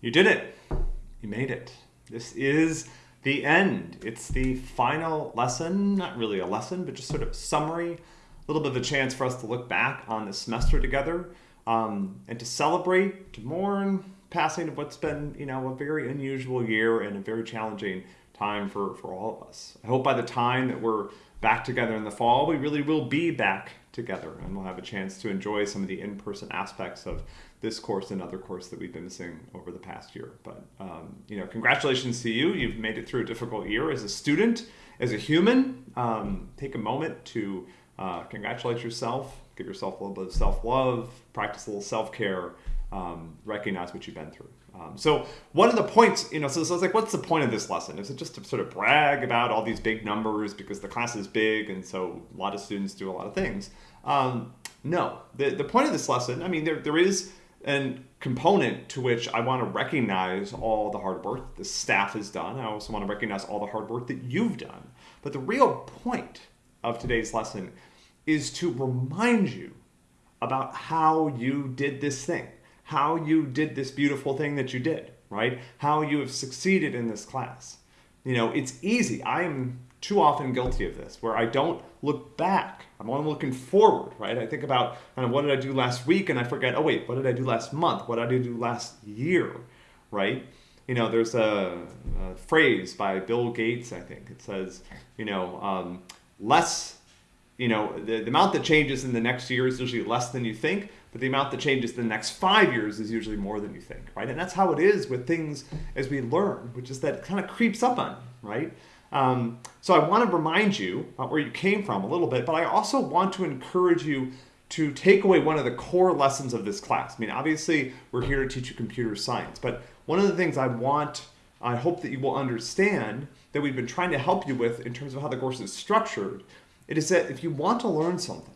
You did it. You made it. This is the end. It's the final lesson, not really a lesson, but just sort of summary, a little bit of a chance for us to look back on the semester together um, and to celebrate, to mourn passing of what's been, you know, a very unusual year and a very challenging time for, for all of us. I hope by the time that we're back together in the fall, we really will be back together and we'll have a chance to enjoy some of the in-person aspects of this course and other course that we've been missing over the past year. But, um, you know, congratulations to you. You've made it through a difficult year as a student, as a human. Um, take a moment to uh, congratulate yourself, give yourself a little bit of self-love, practice a little self-care, um, recognize what you've been through. Um, so one of the points, you know, so, so it's like, what's the point of this lesson? Is it just to sort of brag about all these big numbers because the class is big and so a lot of students do a lot of things? Um, no, the, the point of this lesson, I mean, there, there is a component to which I want to recognize all the hard work the staff has done. I also want to recognize all the hard work that you've done. But the real point of today's lesson is to remind you about how you did this thing how you did this beautiful thing that you did, right? How you have succeeded in this class. You know, it's easy. I am too often guilty of this, where I don't look back. I'm only looking forward, right? I think about kind of what did I do last week, and I forget, oh wait, what did I do last month? What did I do last year, right? You know, there's a, a phrase by Bill Gates, I think. It says, you know, um, less, you know, the, the amount that changes in the next year is usually less than you think, but the amount that changes the next five years is usually more than you think, right? And that's how it is with things as we learn, which is that it kind of creeps up on right? Um, so I want to remind you about where you came from a little bit, but I also want to encourage you to take away one of the core lessons of this class. I mean, obviously, we're here to teach you computer science, but one of the things I want, I hope that you will understand that we've been trying to help you with in terms of how the course is structured, it is that if you want to learn something,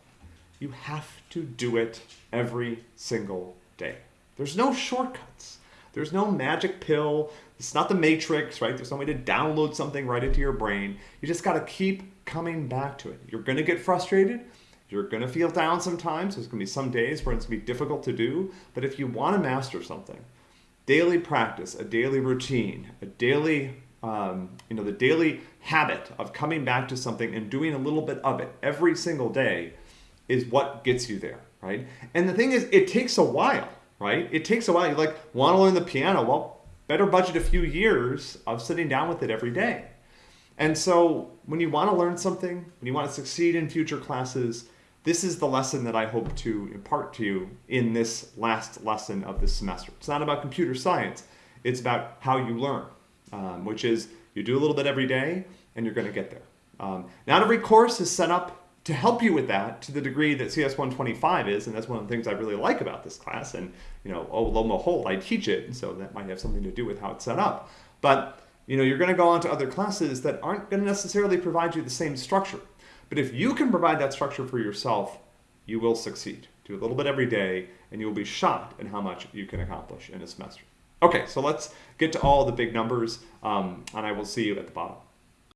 you have to do it every single day. There's no shortcuts. There's no magic pill. It's not the matrix, right? There's no way to download something right into your brain. You just got to keep coming back to it. You're going to get frustrated. You're going to feel down sometimes. There's going to be some days where it's going to be difficult to do. But if you want to master something, daily practice, a daily routine, a daily, um, you know, the daily habit of coming back to something and doing a little bit of it every single day is what gets you there, right? And the thing is, it takes a while, right? It takes a while. You like want to learn the piano, well, better budget a few years of sitting down with it every day. And so when you want to learn something, when you want to succeed in future classes, this is the lesson that I hope to impart to you in this last lesson of this semester. It's not about computer science. It's about how you learn, um, which is you do a little bit every day and you're going to get there. Um, not every course is set up to help you with that to the degree that CS 125 is, and that's one of the things I really like about this class, and you know, oh, lo behold, I teach it, and so that might have something to do with how it's set up. But you know, you're going to go on to other classes that aren't going to necessarily provide you the same structure. But if you can provide that structure for yourself, you will succeed. Do a little bit every day, and you will be shocked at how much you can accomplish in a semester. Okay, so let's get to all the big numbers, um, and I will see you at the bottom.